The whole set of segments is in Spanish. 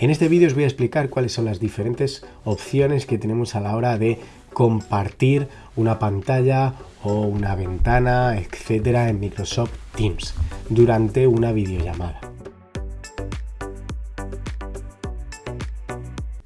En este vídeo os voy a explicar cuáles son las diferentes opciones que tenemos a la hora de compartir una pantalla o una ventana, etcétera, en Microsoft Teams durante una videollamada.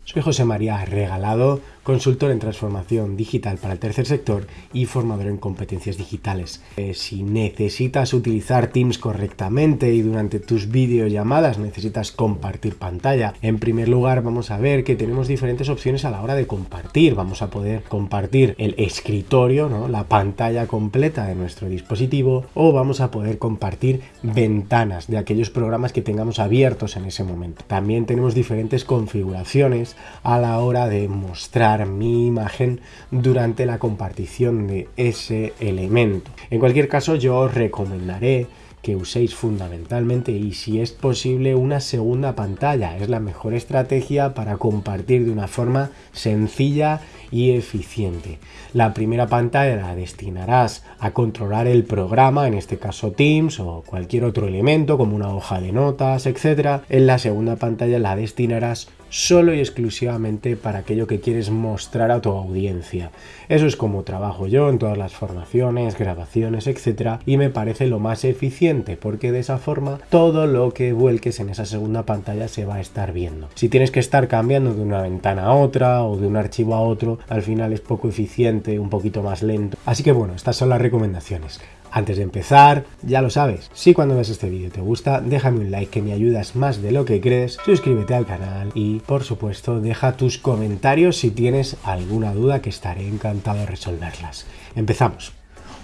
Soy José María Regalado consultor en transformación digital para el tercer sector y formador en competencias digitales. Eh, si necesitas utilizar Teams correctamente y durante tus videollamadas necesitas compartir pantalla, en primer lugar vamos a ver que tenemos diferentes opciones a la hora de compartir. Vamos a poder compartir el escritorio, la pantalla completa de nuestro dispositivo o vamos a poder compartir ventanas de aquellos programas que tengamos abiertos en ese momento. También tenemos diferentes configuraciones a la hora de mostrar mi imagen durante la compartición de ese elemento. En cualquier caso yo os recomendaré que uséis fundamentalmente y si es posible una segunda pantalla. Es la mejor estrategia para compartir de una forma sencilla y eficiente. La primera pantalla la destinarás a controlar el programa, en este caso Teams o cualquier otro elemento como una hoja de notas, etc. En la segunda pantalla la destinarás solo y exclusivamente para aquello que quieres mostrar a tu audiencia. Eso es como trabajo yo en todas las formaciones, grabaciones, etc. Y me parece lo más eficiente porque de esa forma todo lo que vuelques en esa segunda pantalla se va a estar viendo. Si tienes que estar cambiando de una ventana a otra o de un archivo a otro, al final es poco eficiente, un poquito más lento. Así que bueno, estas son las recomendaciones. Antes de empezar, ya lo sabes, si cuando ves este vídeo te gusta, déjame un like que me ayudas más de lo que crees, suscríbete al canal y por supuesto deja tus comentarios si tienes alguna duda que estaré encantado de resolverlas. Empezamos.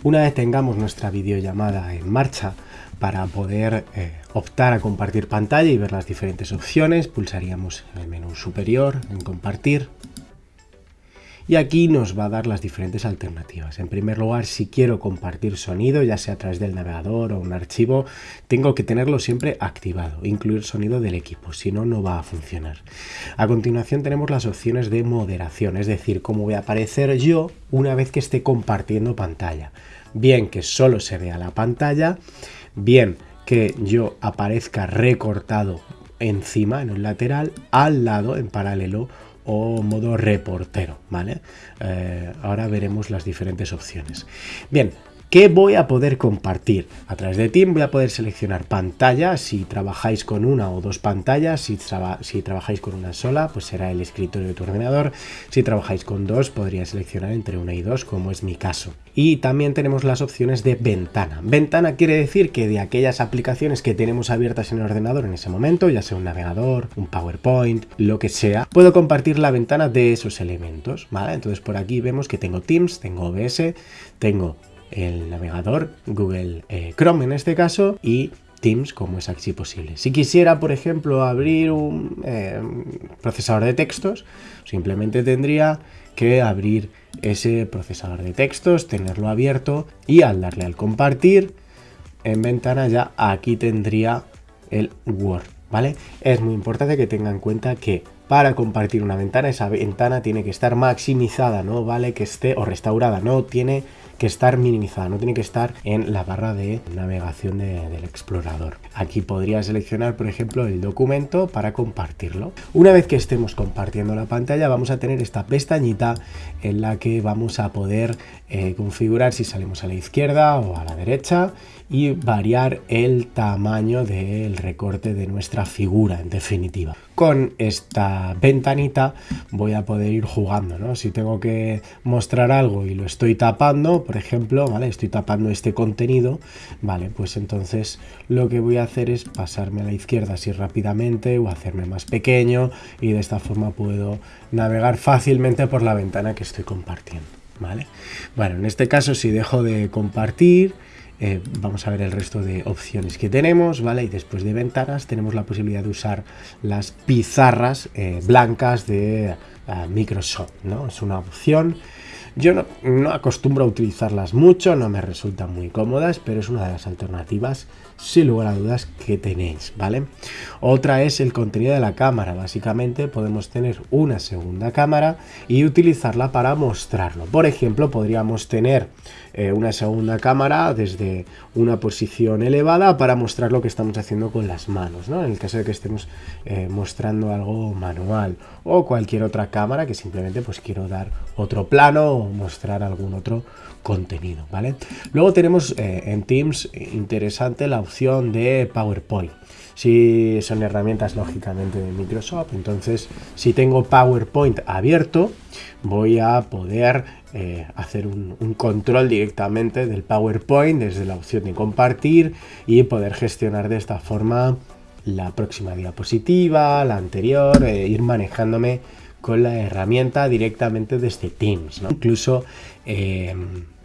Una vez tengamos nuestra videollamada en marcha, para poder eh, optar a compartir pantalla y ver las diferentes opciones, pulsaríamos el menú superior en compartir y aquí nos va a dar las diferentes alternativas. En primer lugar, si quiero compartir sonido, ya sea a través del navegador o un archivo, tengo que tenerlo siempre activado, incluir sonido del equipo, si no, no va a funcionar. A continuación tenemos las opciones de moderación, es decir, cómo voy a aparecer yo una vez que esté compartiendo pantalla. Bien que solo se vea la pantalla, bien que yo aparezca recortado encima, en un lateral, al lado, en paralelo, o modo reportero, ¿vale? Eh, ahora veremos las diferentes opciones. Bien, ¿Qué voy a poder compartir? A través de Team voy a poder seleccionar pantalla, si trabajáis con una o dos pantallas, si, trabajáis con una sola, pues será el escritorio de tu ordenador, si trabajáis con dos, podría seleccionar entre una y dos, como es mi caso. Y también tenemos las opciones de ventana. Ventana quiere decir que de aquellas aplicaciones que tenemos abiertas en el ordenador en ese momento, ya sea un navegador, un PowerPoint, lo que sea, puedo compartir la ventana de esos elementos. Entonces por aquí vemos que tengo Teams, tengo OBS, tengo el navegador, Google eh, Chrome en este caso, y Teams como es así posible. Si quisiera, por ejemplo, abrir un eh, procesador de textos, simplemente tendría que abrir ese procesador de textos, tenerlo abierto y al darle al compartir en ventana ya aquí tendría el Word, ¿vale? Es muy importante que tengan en cuenta que para compartir una ventana, esa ventana tiene que estar maximizada, no vale que esté o restaurada, no tiene que estar minimizada, no tiene que estar en la barra de navegación del explorador. Aquí podría seleccionar, por ejemplo, el documento para compartirlo. Una vez que estemos compartiendo la pantalla, vamos a tener esta pestañita en la que vamos a poder eh, configurar si salimos a la izquierda o a la derecha y variar el tamaño del recorte de nuestra figura, en definitiva. Con esta ventanita voy a poder ir jugando, ¿no? Si tengo que mostrar algo y lo estoy tapando, por ejemplo, ¿vale? Estoy tapando este contenido, ¿vale? Pues entonces lo que voy a hacer es pasarme a la izquierda así rápidamente o hacerme más pequeño y de esta forma puedo navegar fácilmente por la ventana que estoy compartiendo, ¿vale? Bueno, en este caso si dejo de compartir, eh, vamos a ver el resto de opciones que tenemos, ¿vale? Y después de ventanas tenemos la posibilidad de usar las pizarras eh, blancas de Microsoft, ¿no? Es una opción yo no, acostumbro a utilizarlas mucho, no me resultan muy cómodas, pero es una de las alternativas sin lugar a dudas que tenéis, ¿vale? Otra es el contenido de la cámara. Básicamente podemos tener una segunda cámara y utilizarla para mostrarlo. Por ejemplo, podríamos tener eh, una segunda cámara desde una posición elevada para mostrar lo que estamos haciendo con las manos, ¿no? En el caso de que estemos eh, mostrando algo manual o cualquier otra cámara que simplemente pues quiero dar otro plano o mostrar algún otro contenido, ¿vale? Luego tenemos eh, en Teams interesante la opción de PowerPoint. Si son herramientas lógicamente de Microsoft, entonces si tengo PowerPoint abierto, voy a poder eh, hacer un, control directamente del PowerPoint desde la opción de compartir y poder gestionar de esta forma la próxima diapositiva, la anterior, e ir manejándome con la herramienta directamente desde Teams. Incluso eh,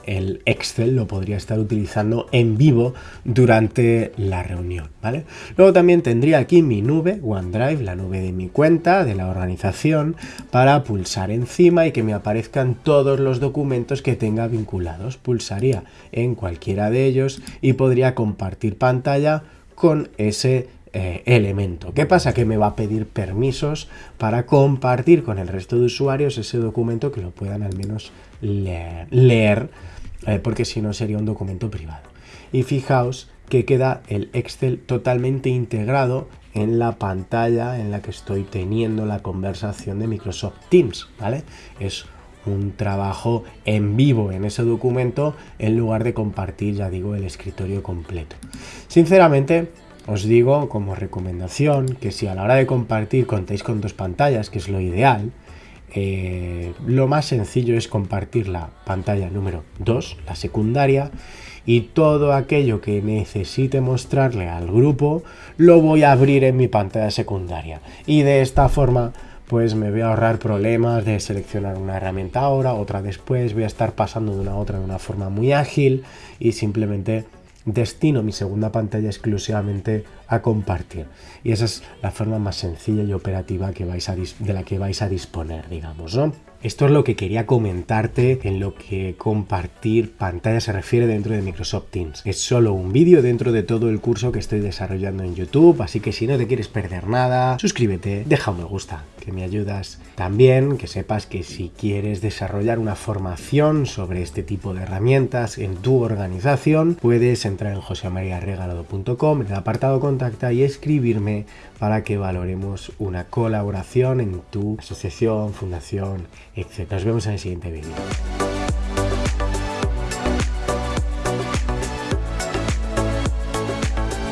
el Excel lo podría estar utilizando en vivo durante la reunión, ¿vale? Luego también tendría aquí mi nube, OneDrive, la nube de mi cuenta, de la organización, para pulsar encima y que me aparezcan todos los documentos que tenga vinculados. Pulsaría en cualquiera de ellos y podría compartir pantalla con ese eh, elemento. ¿Qué pasa? Que me va a pedir permisos para compartir con el resto de usuarios ese documento que lo puedan al menos leer eh, porque si no sería un documento privado. Y fijaos que queda el Excel totalmente integrado en la pantalla en la que estoy teniendo la conversación de Microsoft Teams, ¿vale? Es un trabajo en vivo en ese documento en lugar de compartir, ya digo, el escritorio completo. Sinceramente, os digo como recomendación que si a la hora de compartir contáis con dos pantallas, que es lo ideal, eh, lo más sencillo es compartir la pantalla número 2, la secundaria, y todo aquello que necesite mostrarle al grupo lo voy a abrir en mi pantalla secundaria. Y de esta forma pues me voy a ahorrar problemas de seleccionar una herramienta ahora, otra después, voy a estar pasando de una a otra de una forma muy ágil y simplemente destino mi segunda pantalla exclusivamente a compartir. Y esa es la forma más sencilla y operativa que vais a de la que vais a disponer, digamos, ¿no? Esto es lo que quería comentarte en lo que compartir pantalla se refiere dentro de Microsoft Teams. Es solo un vídeo dentro de todo el curso que estoy desarrollando en YouTube, así que si no te quieres perder nada, suscríbete, deja un me gusta, que me ayudas. También que sepas que si quieres desarrollar una formación sobre este tipo de herramientas en tu organización, puedes entrar en joseamariaregalado.com en el apartado contacta y escribirme para que valoremos una colaboración en tu asociación, fundación, etc. Nos vemos en el siguiente vídeo.